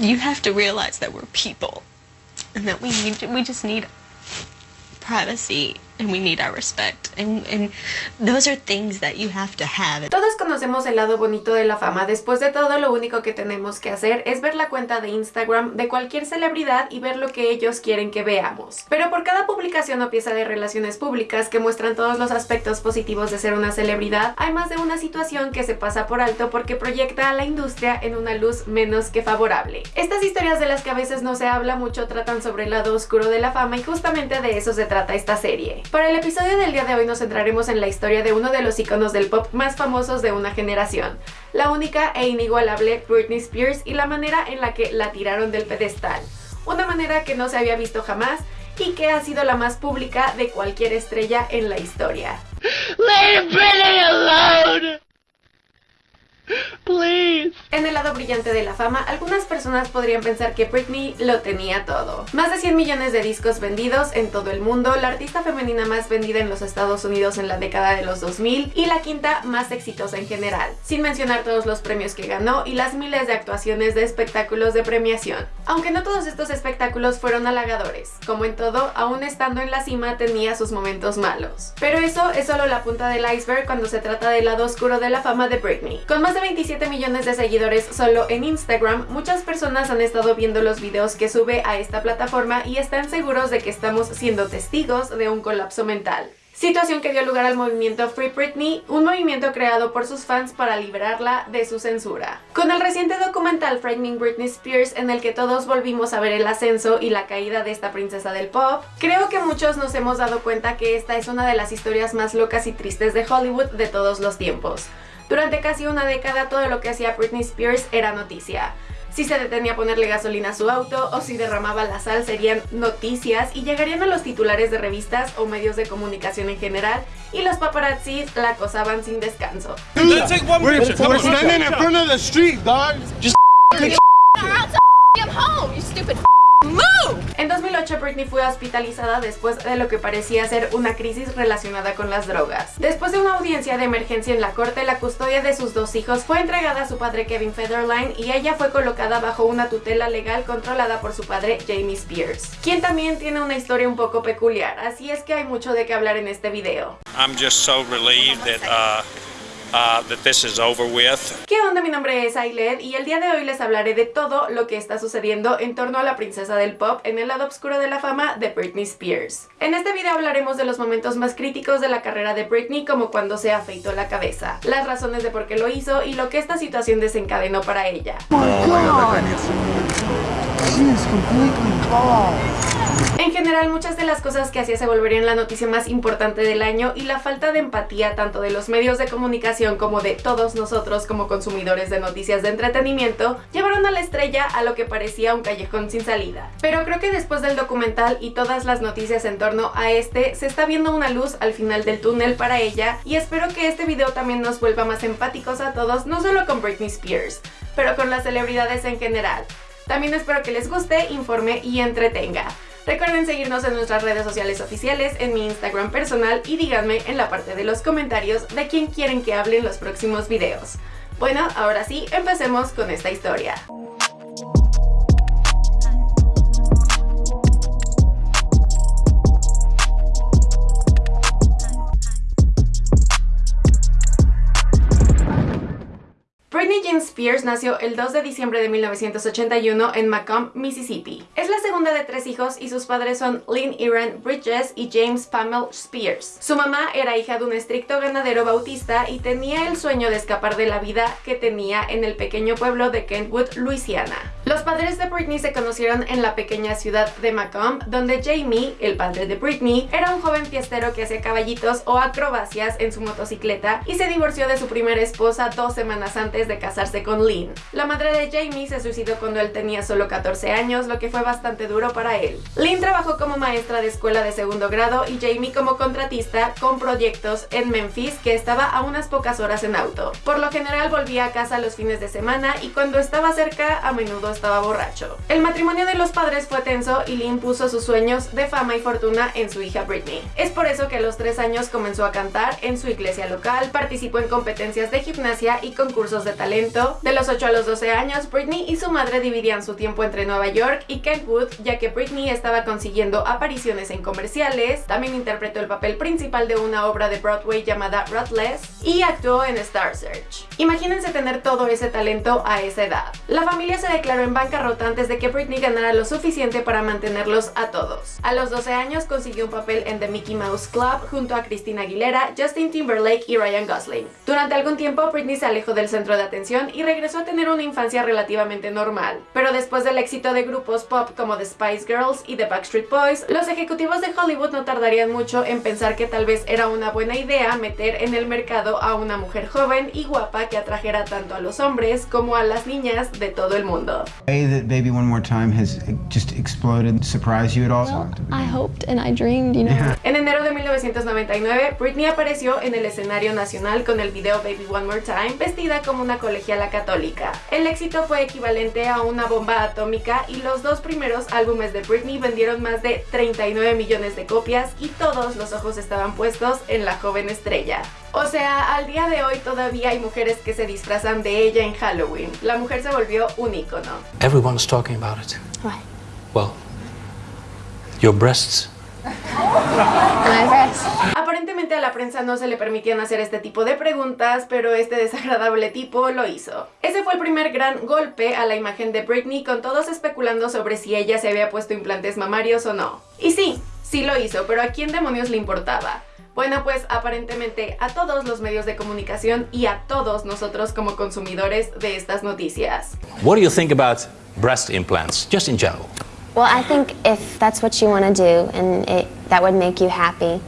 you have to realize that we're people and that we need to, we just need privacy and we need our respect and, and those are things that you have to have. Todos conocemos el lado bonito de la fama. Después de todo, lo único que tenemos que hacer es ver la cuenta de Instagram de cualquier celebridad y ver lo que ellos quieren que veamos. Pero por cada publicación o pieza de relaciones públicas que muestran todos los aspectos positivos de ser una celebridad, hay más de una situación que se pasa por alto porque proyecta a la industria en una luz menos que favorable. Estas historias de las que a veces no se habla mucho tratan sobre el lado oscuro de la fama y justamente de eso se trata esta serie. Para el episodio del día de hoy nos centraremos en la historia de uno de los iconos del pop más famosos de una generación, la única e inigualable Britney Spears y la manera en la que la tiraron del pedestal. Una manera que no se había visto jamás y que ha sido la más pública de cualquier estrella en la historia. En el lado brillante de la fama, algunas personas podrían pensar que Britney lo tenía todo. Más de 100 millones de discos vendidos en todo el mundo, la artista femenina más vendida en los Estados Unidos en la década de los 2000 y la quinta más exitosa en general, sin mencionar todos los premios que ganó y las miles de actuaciones de espectáculos de premiación. Aunque no todos estos espectáculos fueron halagadores, como en todo, aún estando en la cima tenía sus momentos malos. Pero eso es solo la punta del iceberg cuando se trata del lado oscuro de la fama de Britney. Con más 27 millones de seguidores solo en Instagram, muchas personas han estado viendo los videos que sube a esta plataforma y están seguros de que estamos siendo testigos de un colapso mental situación que dio lugar al movimiento Free Britney, un movimiento creado por sus fans para liberarla de su censura. Con el reciente documental Frightening Britney Spears, en el que todos volvimos a ver el ascenso y la caída de esta princesa del pop, creo que muchos nos hemos dado cuenta que esta es una de las historias más locas y tristes de Hollywood de todos los tiempos. Durante casi una década todo lo que hacía Britney Spears era noticia. Si se detenía a ponerle gasolina a su auto o si derramaba la sal serían noticias y llegarían a los titulares de revistas o medios de comunicación en general y los paparazzis la acosaban sin descanso. En 2008 Britney fue hospitalizada después de lo que parecía ser una crisis relacionada con las drogas. Después de una audiencia de emergencia en la corte, la custodia de sus dos hijos fue entregada a su padre Kevin Federline y ella fue colocada bajo una tutela legal controlada por su padre Jamie Spears, quien también tiene una historia un poco peculiar, así es que hay mucho de qué hablar en este video. I'm just so relieved that, uh, uh, that this is over with. ¿Qué onda? Mi nombre es Ailed y el día de hoy les hablaré de todo lo que está sucediendo en torno a la princesa del pop en el lado oscuro de la fama de Britney Spears. En este video hablaremos de los momentos más críticos de la carrera de Britney como cuando se afeitó la cabeza, las razones de por qué lo hizo y lo que esta situación desencadenó para ella. En general, muchas de las cosas que hacía se volverían la noticia más importante del año y la falta de empatía tanto de los medios de comunicación como de todos nosotros como consumidores de noticias de entretenimiento llevaron a la estrella a lo que parecía un callejón sin salida. Pero creo que después del documental y todas las noticias en torno a este, se está viendo una luz al final del túnel para ella y espero que este video también nos vuelva más empáticos a todos, no solo con Britney Spears, pero con las celebridades en general. También espero que les guste, informe y entretenga. Recuerden seguirnos en nuestras redes sociales oficiales, en mi Instagram personal y díganme en la parte de los comentarios de quién quieren que hable en los próximos videos. Bueno, ahora sí, empecemos con esta historia. Britney Jean Spears nació el 2 de diciembre de 1981 en Macomb, Mississippi. Es la segunda de tres hijos y sus padres son Lynn Iran Bridges y James Pamela Spears. Su mamá era hija de un estricto ganadero bautista y tenía el sueño de escapar de la vida que tenía en el pequeño pueblo de Kentwood, Louisiana. Los padres de Britney se conocieron en la pequeña ciudad de Macomb, donde Jamie, el padre de Britney, era un joven fiestero que hacía caballitos o acrobacias en su motocicleta y se divorció de su primera esposa dos semanas antes de casarse con Lynn. La madre de Jamie se suicidó cuando él tenía solo 14 años, lo que fue bastante duro para él. Lynn trabajó como maestra de escuela de segundo grado y Jamie como contratista con proyectos en Memphis que estaba a unas pocas horas en auto. Por lo general volvía a casa los fines de semana y cuando estaba cerca a menudo estaba borracho. El matrimonio de los padres fue tenso y Lynn puso sus sueños de fama y fortuna en su hija Britney. Es por eso que a los tres años comenzó a cantar en su iglesia local, participó en competencias de gimnasia y concursos de talento. De los 8 a los 12 años, Britney y su madre dividían su tiempo entre Nueva York y Kentwood, ya que Britney estaba consiguiendo apariciones en comerciales, también interpretó el papel principal de una obra de Broadway llamada Ruthless y actuó en Star Search. Imagínense tener todo ese talento a esa edad. La familia se declaró en bancarrota antes de que Britney ganara lo suficiente para mantenerlos a todos. A los 12 años consiguió un papel en The Mickey Mouse Club junto a Christina Aguilera, Justin Timberlake y Ryan Gosling. Durante algún tiempo Britney se alejó del centro de atención y regresó a tener una infancia relativamente normal. Pero después del éxito de grupos pop como The Spice Girls y The Backstreet Boys, los ejecutivos de Hollywood no tardarían mucho en pensar que tal vez era una buena idea meter en el mercado a una mujer joven y guapa que atrajera tanto a los hombres como a las niñas de todo el mundo. Baby One More Time has just exploded. Surprised you at all? I hoped and I dreamed, you know. En enero de 1999, Britney apareció en el escenario nacional con el video Baby One More Time, vestida como una colegiala católica. El éxito fue equivalente a una bomba atómica y los dos primeros álbumes de Britney vendieron más de 39 millones de copias y todos los ojos estaban puestos en la joven estrella. O sea, al día de hoy todavía hay mujeres que se disfrazan de ella en Halloween. La mujer se volvió un icono. Everyone's talking about it. Why? Well, your breasts. My breasts. A la prensa no se le permitían hacer este tipo de preguntas, pero este desagradable tipo lo hizo. Ese fue el primer gran golpe a la imagen de Britney, con todos especulando sobre si ella se había puesto implantes mamarios o no. Y sí, sí lo hizo, pero ¿a quién demonios le importaba? Bueno, pues aparentemente a todos los medios de comunicación y a todos nosotros como consumidores de estas noticias. What do you think about breast implants, just in general? Well, I think if that's what you want to do and it, that would make you happy,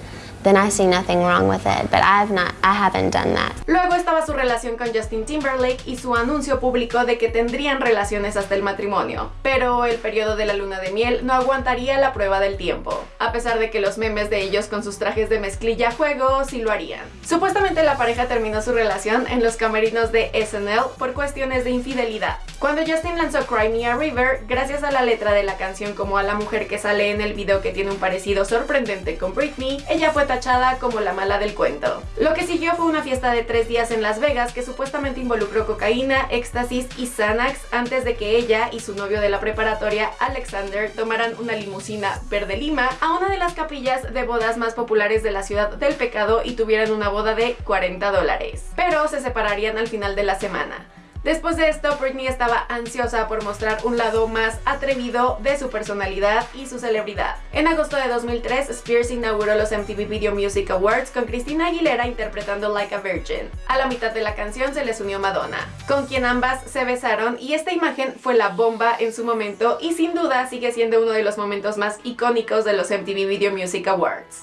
then I see nothing wrong with it. But I've not, I haven't done that. Luego estaba su relación con Justin Timberlake y su anuncio público de que tendrían relaciones hasta el matrimonio. Pero el periodo de la luna de miel no aguantaría la prueba del tiempo, a pesar de que los memes de ellos con sus trajes de mezclilla juego sí lo harían. Supuestamente la pareja terminó su relación en los camerinos de SNL por cuestiones de infidelidad. Cuando Justin lanzó Cry Me a River, gracias a la letra de la canción como a la mujer que sale en el video que tiene un parecido sorprendente con Britney, ella fue tachada como la mala del cuento. Lo que siguió fue una fiesta de tres días en Las Vegas que supuestamente involucró cocaína, éxtasis y Xanax antes de que ella y su novio de la preparatoria, Alexander, tomaran una limusina verde lima a una de las capillas de bodas más populares de la ciudad del pecado y tuvieran una boda de 40 dólares. Pero se separarían al final de la semana. Después de esto, Britney estaba ansiosa por mostrar un lado más atrevido de su personalidad y su celebridad. En agosto de 2003, Spears inauguró los MTV Video Music Awards con Christina Aguilera interpretando Like a Virgin. A la mitad de la canción se les unió Madonna, con quien ambas se besaron y esta imagen fue la bomba en su momento y sin duda sigue siendo uno de los momentos más icónicos de los MTV Video Music Awards.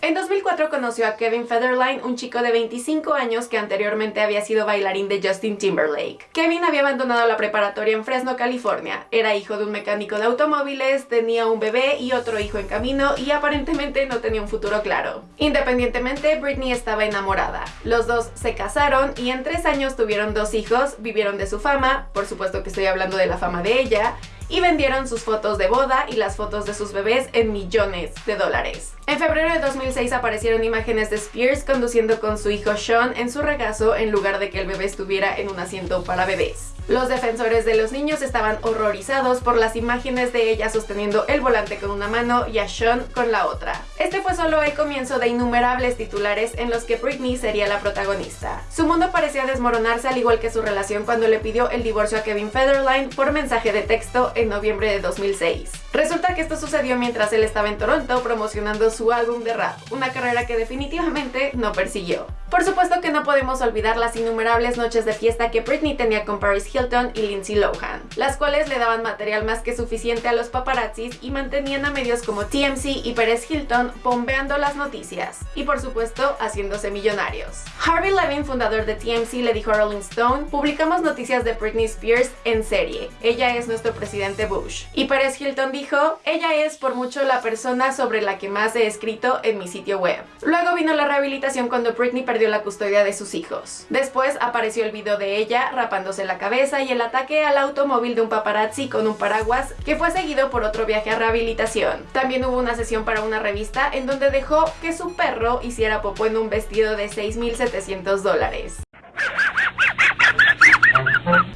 En 2004 conoció a Kevin Federline, un chico de 25 años que anteriormente había sido bailarín de Justin Timberlake. Kevin había abandonado la preparatoria en Fresno, California. Era hijo de un mecánico de automóviles, tenía un bebé y otro hijo en camino y aparentemente no tenía un futuro claro. Independientemente, Britney estaba enamorada. Los dos se casaron y en tres años tuvieron dos hijos, vivieron de su fama, por supuesto que estoy hablando de la fama de ella, y vendieron sus fotos de boda y las fotos de sus bebés en millones de dólares. En febrero de 2006 aparecieron imágenes de Spears conduciendo con su hijo Sean en su regazo en lugar de que el bebé estuviera en un asiento para bebés. Los defensores de los niños estaban horrorizados por las imágenes de ella sosteniendo el volante con una mano y a Sean con la otra. Este fue solo el comienzo de innumerables titulares en los que Britney sería la protagonista. Su mundo parecía desmoronarse al igual que su relación cuando le pidió el divorcio a Kevin Federline por mensaje de texto en noviembre de 2006. Resulta que esto sucedió mientras él estaba en Toronto promocionando su álbum de rap, una carrera que definitivamente no persiguió. Por supuesto que no podemos olvidar las innumerables noches de fiesta que Britney tenía con Paris Hilton y Lindsay Lohan, las cuales le daban material más que suficiente a los paparazzis y mantenían a medios como TMC y Perez Hilton bombeando las noticias, y por supuesto haciéndose millonarios. Harvey Levin, fundador de TMC, le dijo a Rolling Stone, publicamos noticias de Britney Spears en serie, ella es nuestro presidente Bush. Y Perez Hilton dijo, ella es por mucho la persona sobre la que más he escrito en mi sitio web. Luego vino la rehabilitación cuando Britney perdió la custodia de sus hijos. Después apareció el video de ella rapándose la cabeza y el ataque al automóvil de un paparazzi con un paraguas que fue seguido por otro viaje a rehabilitación. También hubo una sesión para una revista en donde dejó que su perro hiciera popó en un vestido de 6.700 dólares.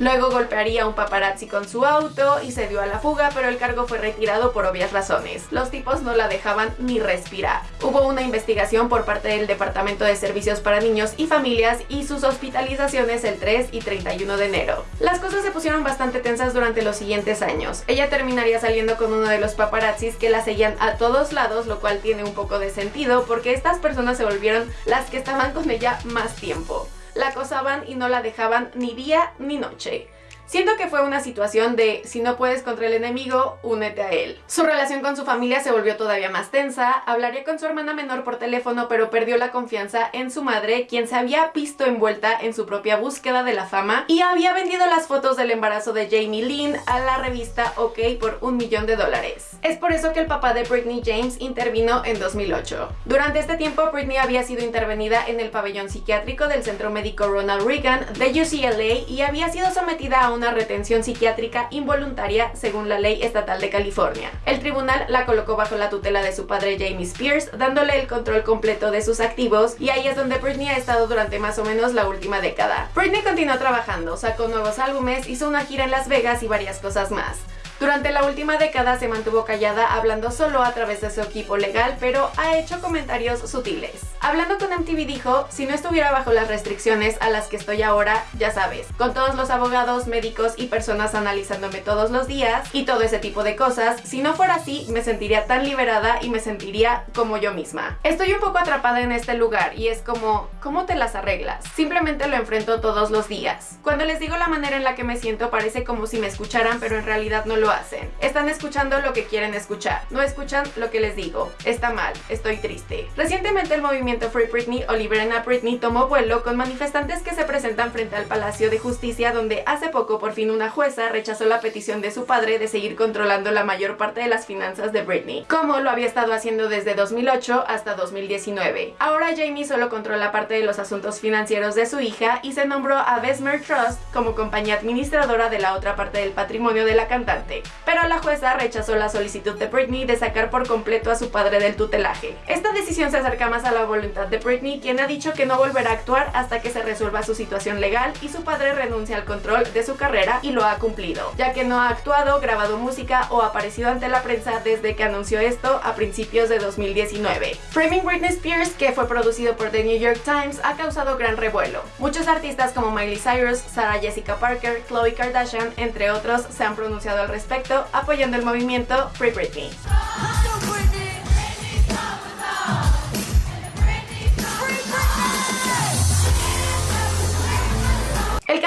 Luego golpearía a un paparazzi con su auto y se dio a la fuga, pero el cargo fue retirado por obvias razones. Los tipos no la dejaban ni respirar. Hubo una investigación por parte del Departamento de Servicios para Niños y Familias y sus hospitalizaciones el 3 y 31 de enero. Las cosas se pusieron bastante tensas durante los siguientes años. Ella terminaría saliendo con uno de los paparazzis que la seguían a todos lados, lo cual tiene un poco de sentido porque estas personas se volvieron las que estaban con ella más tiempo la acosaban y no la dejaban ni día ni noche. Siento que fue una situación de si no puedes contra el enemigo, únete a él. Su relación con su familia se volvió todavía más tensa, hablaría con su hermana menor por teléfono pero perdió la confianza en su madre, quien se había visto envuelta en su propia búsqueda de la fama y había vendido las fotos del embarazo de Jamie Lynn a la revista OK por un millón de dólares. Es por eso que el papá de Britney James intervino en 2008. Durante este tiempo Britney había sido intervenida en el pabellón psiquiátrico del Centro Médico Ronald Reagan de UCLA y había sido sometida a un una retención psiquiátrica involuntaria según la ley estatal de California. El tribunal la colocó bajo la tutela de su padre Jamie Spears, dándole el control completo de sus activos y ahí es donde Britney ha estado durante más o menos la última década. Britney continuó trabajando, sacó nuevos álbumes, hizo una gira en Las Vegas y varias cosas más. Durante la última década se mantuvo callada hablando solo a través de su equipo legal, pero ha hecho comentarios sutiles. Hablando con MTV dijo, si no estuviera bajo las restricciones a las que estoy ahora, ya sabes, con todos los abogados, médicos y personas analizándome todos los días y todo ese tipo de cosas, si no fuera así, me sentiría tan liberada y me sentiría como yo misma. Estoy un poco atrapada en este lugar y es como, ¿cómo te las arreglas? Simplemente lo enfrento todos los días. Cuando les digo la manera en la que me siento parece como si me escucharan, pero en realidad no lo hacen. Están escuchando lo que quieren escuchar, no escuchan lo que les digo. Está mal, estoy triste. Recientemente el movimiento Free Britney o Liberen a Britney tomó vuelo con manifestantes que se presentan frente al Palacio de Justicia donde hace poco por fin una jueza rechazó la petición de su padre de seguir controlando la mayor parte de las finanzas de Britney, como lo había estado haciendo desde 2008 hasta 2019. Ahora Jamie solo controla parte de los asuntos financieros de su hija y se nombró a Besmer Trust como compañía administradora de la otra parte del patrimonio de la cantante pero la jueza rechazó la solicitud de Britney de sacar por completo a su padre del tutelaje. Esta decisión se acerca más a la voluntad de Britney, quien ha dicho que no volverá a actuar hasta que se resuelva su situación legal y su padre renuncia al control de su carrera y lo ha cumplido, ya que no ha actuado, grabado música o aparecido ante la prensa desde que anunció esto a principios de 2019. Framing Britney Spears, que fue producido por The New York Times, ha causado gran revuelo. Muchos artistas como Miley Cyrus, Sarah Jessica Parker, Khloe Kardashian, entre otros, se han pronunciado al respecto apoyando el movimiento Free Britney.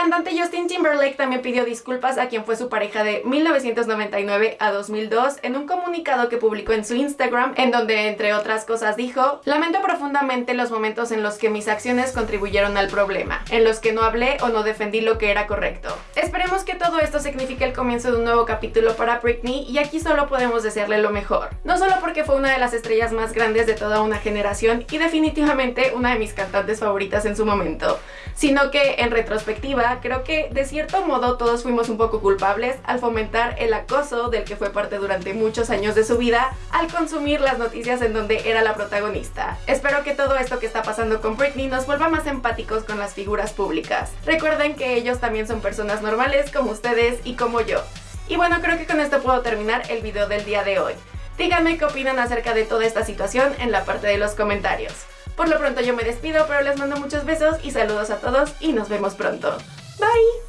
Cantante Justin Timberlake también pidió disculpas a quien fue su pareja de 1999 a 2002 en un comunicado que publicó en su Instagram, en donde entre otras cosas dijo, lamento profundamente los momentos en los que mis acciones contribuyeron al problema, en los que no hablé o no defendí lo que era correcto. Esperemos que todo esto signifique el comienzo de un nuevo capítulo para Britney y aquí solo podemos desearle lo mejor. No solo porque fue una de las estrellas más grandes de toda una generación y definitivamente una de mis cantantes favoritas en su momento, sino que en retrospectiva creo que de cierto modo todos fuimos un poco culpables al fomentar el acoso del que fue parte durante muchos años de su vida al consumir las noticias en donde era la protagonista. Espero que todo esto que está pasando con Britney nos vuelva más empáticos con las figuras públicas. Recuerden que ellos también son personas normales como ustedes y como yo. Y bueno, creo que con esto puedo terminar el video del día de hoy. Díganme qué opinan acerca de toda esta situación en la parte de los comentarios. Por lo pronto yo me despido, pero les mando muchos besos y saludos a todos y nos vemos pronto. Bye!